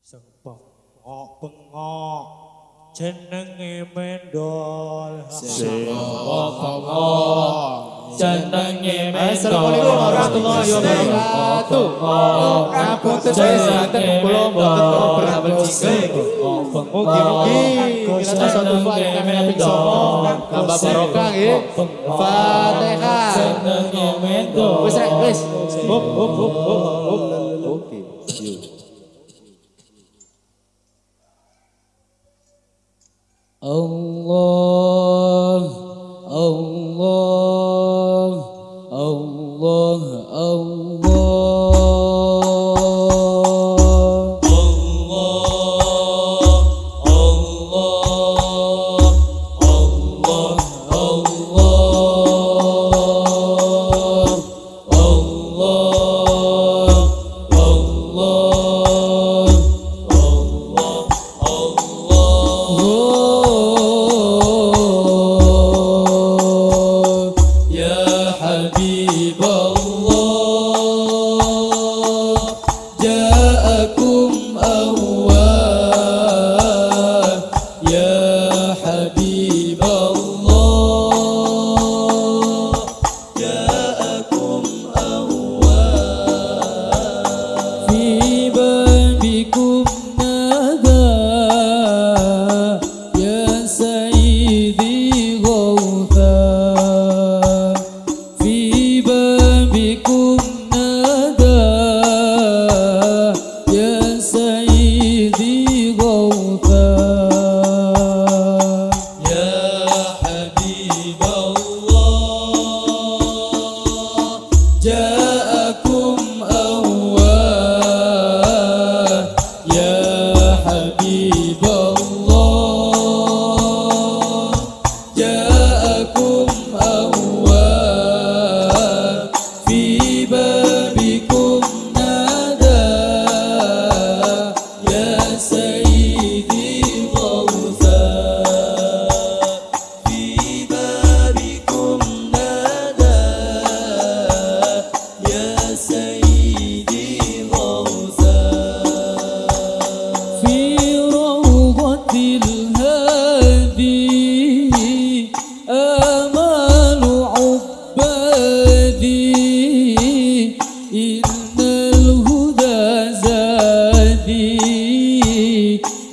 sing bengok bengok jenenge mendol. sing bengok bengok jenenge mendol. warahmatullahi wabarakatuh kabeh sedaya kulon mungkin-mungkin kita satu الله الله الله الله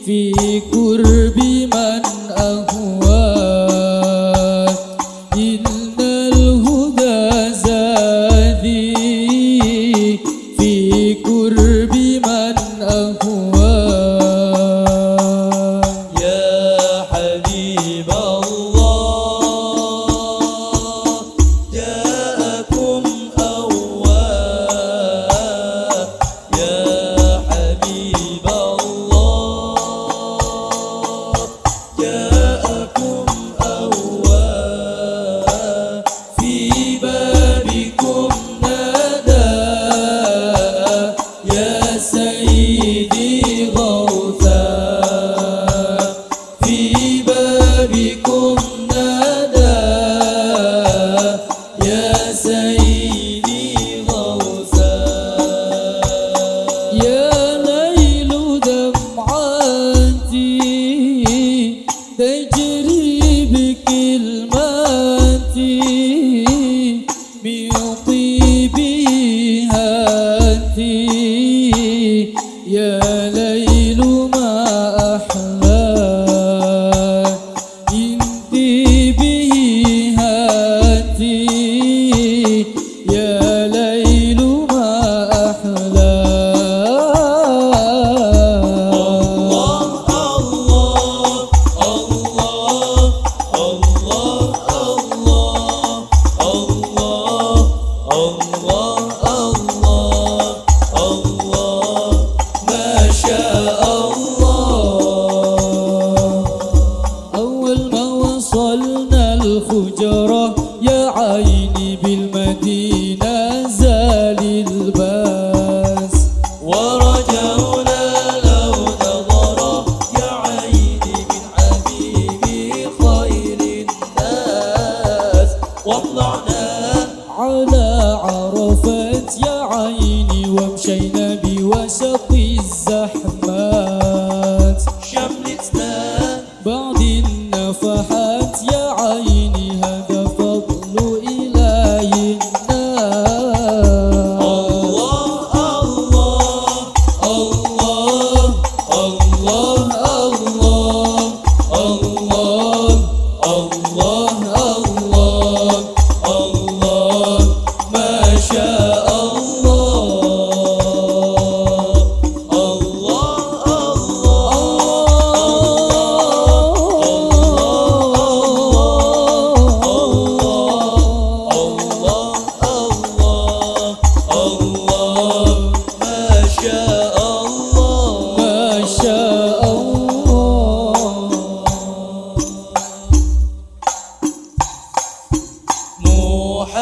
fi tem de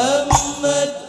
محمد.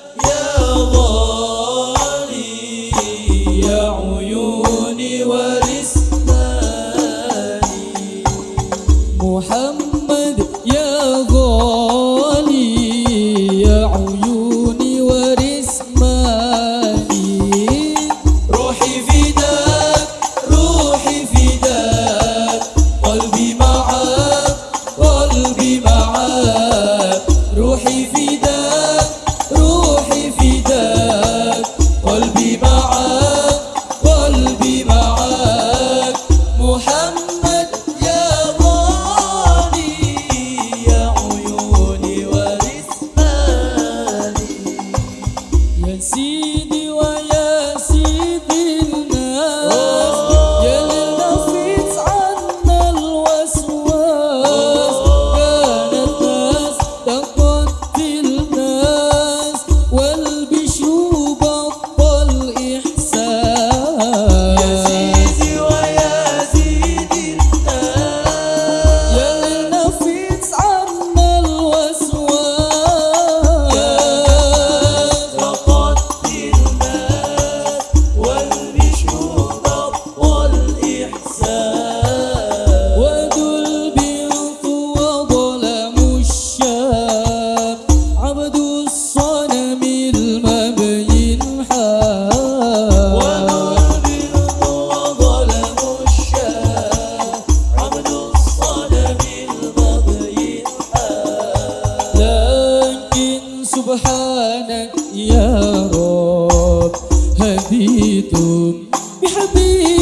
سبحانك يا رب هديتم بحبيبي.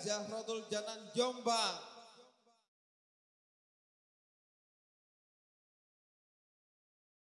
Zahratul Janan Jombang